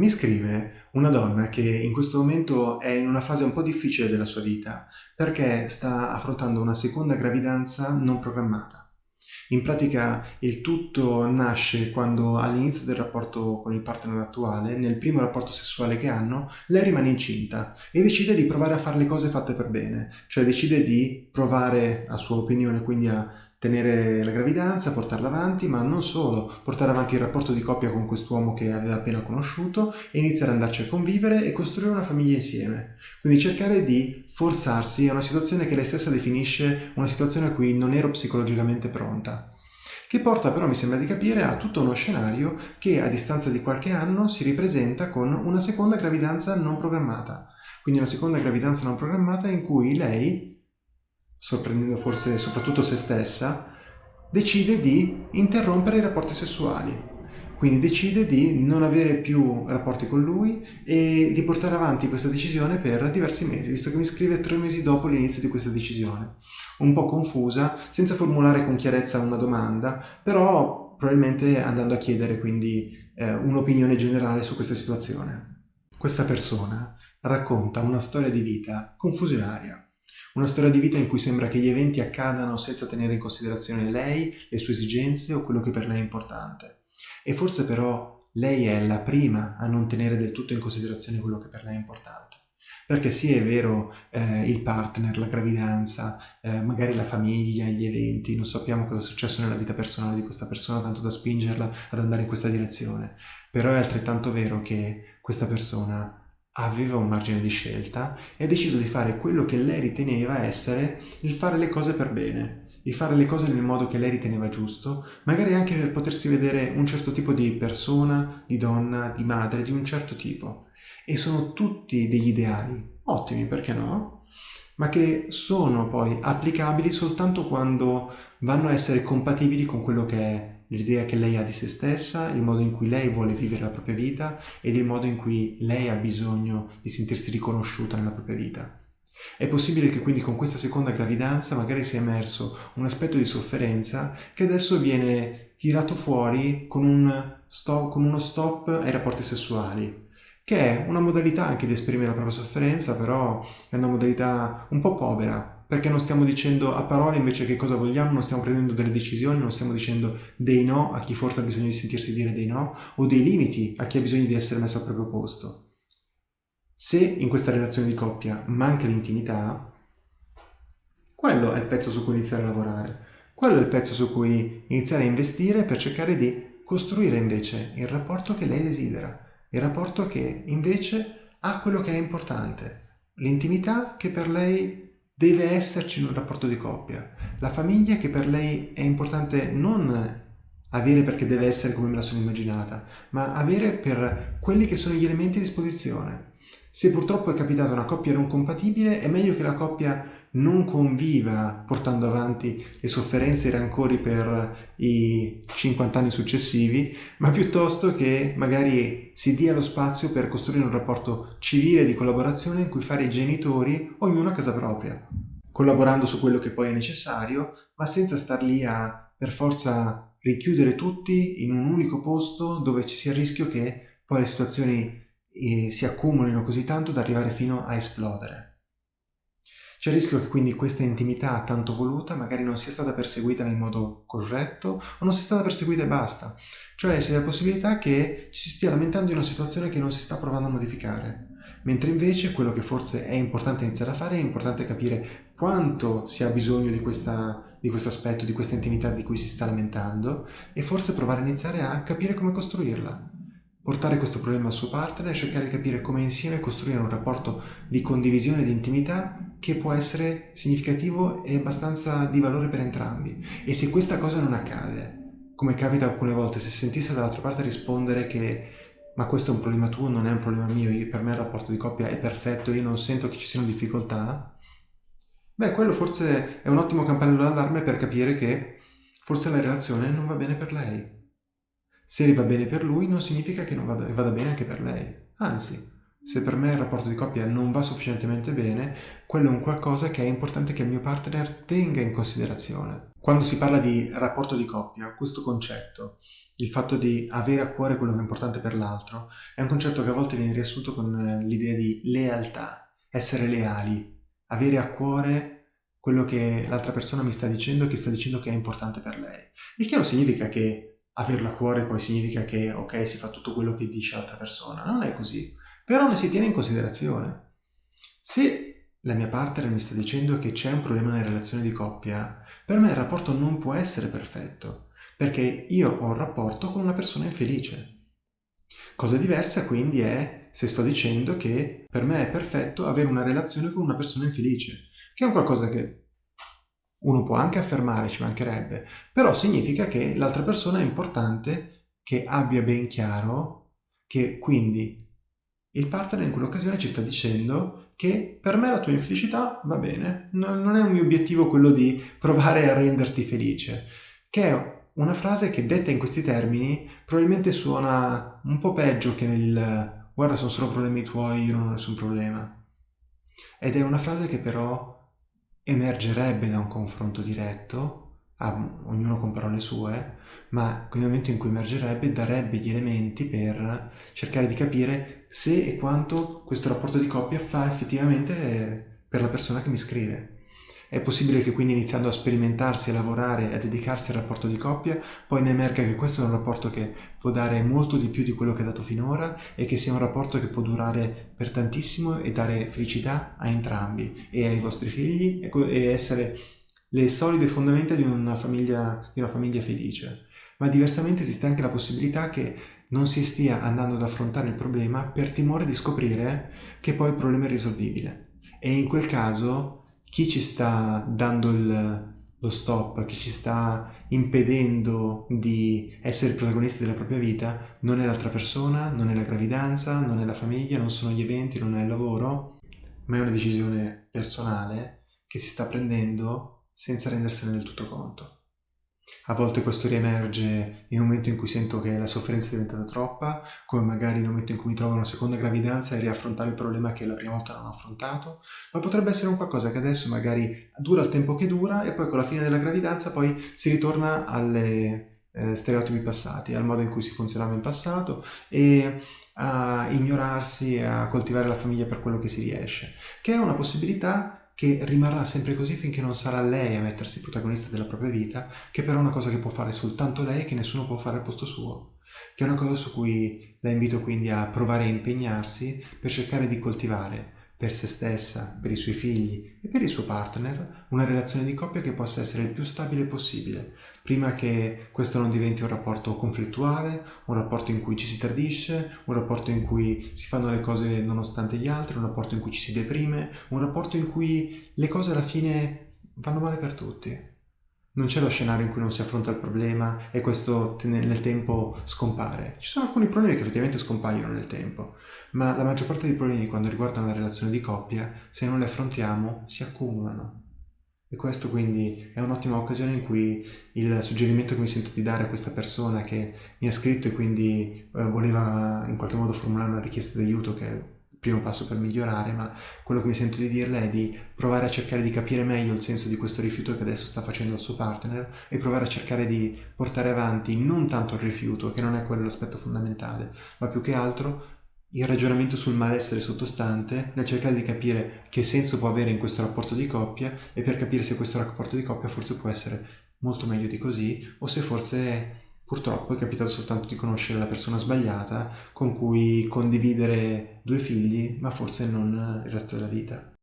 Mi scrive una donna che in questo momento è in una fase un po' difficile della sua vita perché sta affrontando una seconda gravidanza non programmata. In pratica il tutto nasce quando all'inizio del rapporto con il partner attuale, nel primo rapporto sessuale che hanno, lei rimane incinta e decide di provare a fare le cose fatte per bene, cioè decide di provare, a sua opinione, quindi a tenere la gravidanza, portarla avanti, ma non solo, portare avanti il rapporto di coppia con quest'uomo che aveva appena conosciuto e iniziare ad andarci a convivere e costruire una famiglia insieme. Quindi cercare di forzarsi a una situazione che lei stessa definisce una situazione a cui non ero psicologicamente pronta. Che porta però, mi sembra di capire, a tutto uno scenario che a distanza di qualche anno si ripresenta con una seconda gravidanza non programmata. Quindi una seconda gravidanza non programmata in cui lei sorprendendo forse soprattutto se stessa, decide di interrompere i rapporti sessuali. Quindi decide di non avere più rapporti con lui e di portare avanti questa decisione per diversi mesi, visto che mi scrive tre mesi dopo l'inizio di questa decisione. Un po' confusa, senza formulare con chiarezza una domanda, però probabilmente andando a chiedere quindi eh, un'opinione generale su questa situazione. Questa persona racconta una storia di vita confusionaria una storia di vita in cui sembra che gli eventi accadano senza tenere in considerazione lei, le sue esigenze o quello che per lei è importante. E forse però lei è la prima a non tenere del tutto in considerazione quello che per lei è importante. Perché sì, è vero, eh, il partner, la gravidanza, eh, magari la famiglia, gli eventi, non sappiamo cosa è successo nella vita personale di questa persona, tanto da spingerla ad andare in questa direzione. Però è altrettanto vero che questa persona aveva un margine di scelta e ha deciso di fare quello che lei riteneva essere il fare le cose per bene, di fare le cose nel modo che lei riteneva giusto, magari anche per potersi vedere un certo tipo di persona, di donna, di madre, di un certo tipo. E sono tutti degli ideali, ottimi, perché no? Ma che sono poi applicabili soltanto quando vanno a essere compatibili con quello che è l'idea che lei ha di se stessa, il modo in cui lei vuole vivere la propria vita ed il modo in cui lei ha bisogno di sentirsi riconosciuta nella propria vita. È possibile che quindi con questa seconda gravidanza magari sia emerso un aspetto di sofferenza che adesso viene tirato fuori con, un stop, con uno stop ai rapporti sessuali, che è una modalità anche di esprimere la propria sofferenza, però è una modalità un po' povera, perché non stiamo dicendo a parole invece che cosa vogliamo, non stiamo prendendo delle decisioni, non stiamo dicendo dei no a chi forse ha bisogno di sentirsi dire dei no, o dei limiti a chi ha bisogno di essere messo al proprio posto. Se in questa relazione di coppia manca l'intimità, quello è il pezzo su cui iniziare a lavorare, quello è il pezzo su cui iniziare a investire per cercare di costruire invece il rapporto che lei desidera, il rapporto che invece ha quello che è importante, l'intimità che per lei deve esserci un rapporto di coppia. La famiglia che per lei è importante non avere perché deve essere come me la sono immaginata, ma avere per quelli che sono gli elementi a disposizione. Se purtroppo è capitata una coppia non compatibile, è meglio che la coppia non conviva portando avanti le sofferenze e i rancori per i 50 anni successivi, ma piuttosto che magari si dia lo spazio per costruire un rapporto civile di collaborazione in cui fare i genitori ognuno a casa propria, collaborando su quello che poi è necessario, ma senza star lì a per forza richiudere tutti in un unico posto dove ci sia il rischio che poi le situazioni eh, si accumulino così tanto da arrivare fino a esplodere. C'è il rischio che quindi questa intimità tanto voluta magari non sia stata perseguita nel modo corretto o non sia stata perseguita e basta. Cioè c'è la possibilità che ci si stia lamentando di una situazione che non si sta provando a modificare. Mentre invece quello che forse è importante iniziare a fare è importante capire quanto si ha bisogno di, questa, di questo aspetto, di questa intimità di cui si sta lamentando e forse provare a iniziare a capire come costruirla portare questo problema al suo partner e cercare di capire come insieme costruire un rapporto di condivisione di intimità che può essere significativo e abbastanza di valore per entrambi. E se questa cosa non accade, come capita alcune volte, se sentisse dall'altra parte rispondere che ma questo è un problema tuo, non è un problema mio, io, per me il rapporto di coppia è perfetto, io non sento che ci siano difficoltà, beh, quello forse è un ottimo campanello d'allarme per capire che forse la relazione non va bene per lei se va bene per lui non significa che non vada, vada bene anche per lei. Anzi, se per me il rapporto di coppia non va sufficientemente bene, quello è un qualcosa che è importante che il mio partner tenga in considerazione. Quando si parla di rapporto di coppia, questo concetto il fatto di avere a cuore quello che è importante per l'altro, è un concetto che a volte viene riassunto con eh, l'idea di lealtà, essere leali, avere a cuore quello che l'altra persona mi sta dicendo e che sta dicendo che è importante per lei. Il che non significa che averlo a cuore poi significa che ok si fa tutto quello che dice l'altra persona, non è così, però ne si tiene in considerazione. Se la mia partner mi sta dicendo che c'è un problema nella relazione di coppia, per me il rapporto non può essere perfetto, perché io ho un rapporto con una persona infelice. Cosa diversa quindi è se sto dicendo che per me è perfetto avere una relazione con una persona infelice, che è un qualcosa che uno può anche affermare, ci mancherebbe, però significa che l'altra persona è importante che abbia ben chiaro che quindi il partner in quell'occasione ci sta dicendo che per me la tua infelicità va bene, non è un mio obiettivo quello di provare a renderti felice, che è una frase che detta in questi termini probabilmente suona un po' peggio che nel guarda sono solo problemi tuoi, io non ho nessun problema. Ed è una frase che però emergerebbe da un confronto diretto, a, ognuno con parole sue, ma nel momento in cui emergerebbe darebbe gli elementi per cercare di capire se e quanto questo rapporto di coppia fa effettivamente per la persona che mi scrive. È possibile che quindi iniziando a sperimentarsi, a lavorare, a dedicarsi al rapporto di coppia, poi ne emerga che questo è un rapporto che può dare molto di più di quello che ha dato finora e che sia un rapporto che può durare per tantissimo e dare felicità a entrambi e ai vostri figli e essere le solide fondamenta di una famiglia, di una famiglia felice. Ma diversamente esiste anche la possibilità che non si stia andando ad affrontare il problema per timore di scoprire che poi il problema è risolvibile. E in quel caso chi ci sta dando il, lo stop, chi ci sta impedendo di essere protagonisti della propria vita, non è l'altra persona, non è la gravidanza, non è la famiglia, non sono gli eventi, non è il lavoro, ma è una decisione personale che si sta prendendo senza rendersene del tutto conto. A volte questo riemerge un momento in cui sento che la sofferenza è diventata troppa, come magari nel momento in cui mi trovo una seconda gravidanza e riaffrontare il problema che la prima volta non ho affrontato, ma potrebbe essere un qualcosa che adesso magari dura il tempo che dura e poi con la fine della gravidanza poi si ritorna alle eh, stereotipi passati, al modo in cui si funzionava in passato e a ignorarsi e a coltivare la famiglia per quello che si riesce, che è una possibilità che rimarrà sempre così finché non sarà lei a mettersi protagonista della propria vita, che però è una cosa che può fare soltanto lei e che nessuno può fare al posto suo, che è una cosa su cui la invito quindi a provare a impegnarsi per cercare di coltivare per se stessa, per i suoi figli e per il suo partner una relazione di coppia che possa essere il più stabile possibile, prima che questo non diventi un rapporto conflittuale, un rapporto in cui ci si tradisce, un rapporto in cui si fanno le cose nonostante gli altri, un rapporto in cui ci si deprime, un rapporto in cui le cose alla fine vanno male per tutti. Non c'è lo scenario in cui non si affronta il problema e questo nel tempo scompare. Ci sono alcuni problemi che effettivamente scompaiono nel tempo, ma la maggior parte dei problemi quando riguardano la relazione di coppia, se non li affrontiamo, si accumulano. E questo quindi è un'ottima occasione in cui il suggerimento che mi sento di dare a questa persona che mi ha scritto e quindi eh, voleva in qualche modo formulare una richiesta di aiuto che primo passo per migliorare, ma quello che mi sento di dirle è di provare a cercare di capire meglio il senso di questo rifiuto che adesso sta facendo al suo partner e provare a cercare di portare avanti non tanto il rifiuto, che non è quello l'aspetto fondamentale, ma più che altro il ragionamento sul malessere sottostante nel cercare di capire che senso può avere in questo rapporto di coppia e per capire se questo rapporto di coppia forse può essere molto meglio di così o se forse Purtroppo è capitato soltanto di conoscere la persona sbagliata con cui condividere due figli, ma forse non il resto della vita.